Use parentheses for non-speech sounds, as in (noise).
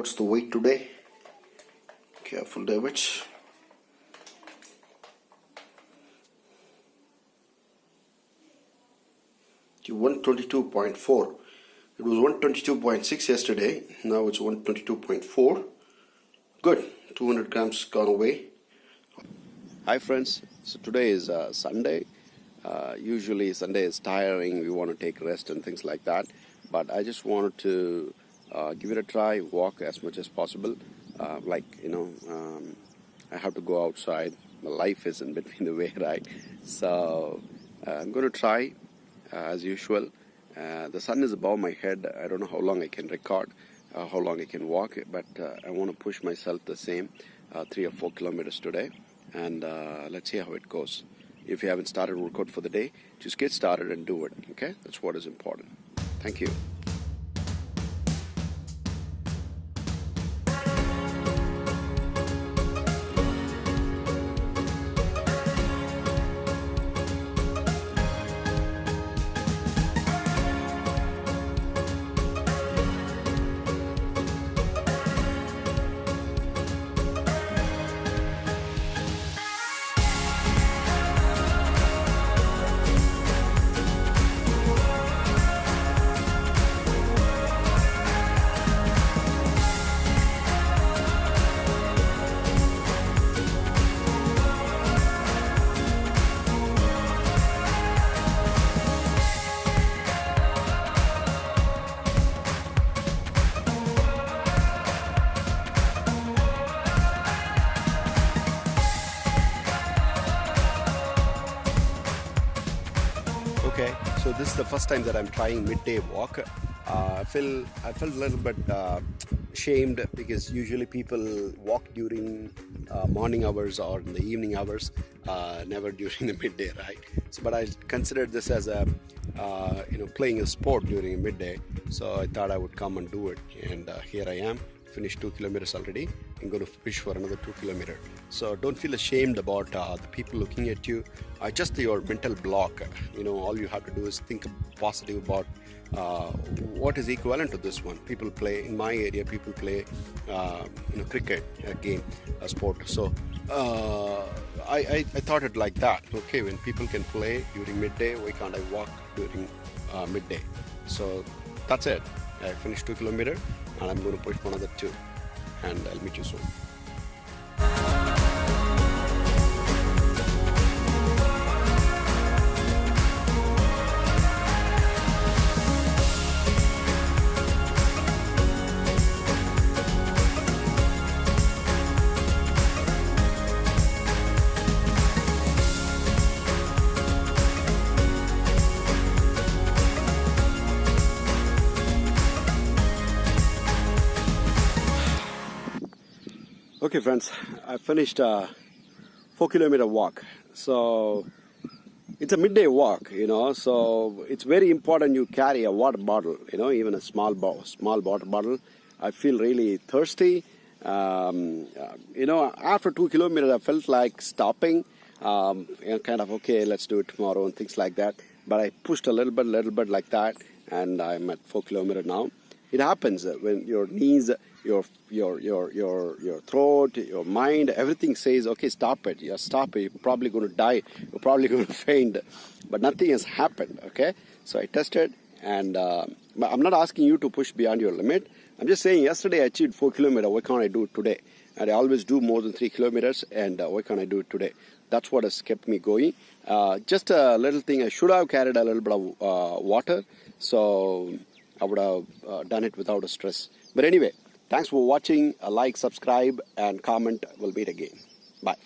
what's the weight today? Careful, David. To 122.4. It was 122.6 yesterday. Now it's 122.4. Good. 200 grams gone away. Hi friends. So today is uh, Sunday. Uh, usually Sunday is tiring. We want to take rest and things like that. But I just wanted to uh, give it a try, walk as much as possible. Uh, like, you know, um, I have to go outside. My life is in between (laughs) the way, right? So uh, I'm going to try uh, as usual. Uh, the sun is above my head. I don't know how long I can record, uh, how long I can walk, but I want to push myself the same three or four kilometers today. And let's see how it goes. If you haven't started workout for the day, just get started and do it. Okay? That's what is important. Thank you. Okay, so this is the first time that I'm trying midday walk. Uh, I feel I felt a little bit uh, shamed because usually people walk during uh, morning hours or in the evening hours, uh, never (laughs) during the midday, right? So, but I considered this as a uh, you know playing a sport during midday, so I thought I would come and do it, and uh, here I am finished two kilometers already. I'm going to push for another two kilometer. So don't feel ashamed about uh, the people looking at you. Uh, just your mental block. You know, all you have to do is think positive about uh, what is equivalent to this one. People play in my area. People play, uh, you know, cricket a game, a sport. So uh, I, I, I thought it like that. Okay, when people can play during midday, why can't I walk during uh, midday? So that's it. I finished two kilometer and I'm going to push one another the two and I'll meet you soon. Okay friends, I finished a four kilometer walk. So it's a midday walk, you know, so it's very important you carry a water bottle, you know, even a small, bo small water bottle. I feel really thirsty. Um, uh, you know, after two kilometers, I felt like stopping, um, and kind of, okay, let's do it tomorrow and things like that. But I pushed a little bit, little bit like that, and I'm at four kilometers now. It happens when your knees your your your your your throat, your mind, everything says, okay, stop it. Yeah, stop it. You're probably going to die. You're probably (laughs) going to faint. But nothing has happened. Okay, so I tested, and uh, I'm not asking you to push beyond your limit. I'm just saying, yesterday I achieved four kilometers. Why can't I do it today? And I always do more than three kilometers. And uh, why can't I do it today? That's what has kept me going. Uh, just a little thing. I should have carried a little bit of uh, water, so I would have uh, done it without a stress. But anyway. Thanks for watching. A like, subscribe, and comment. We'll meet again. Bye.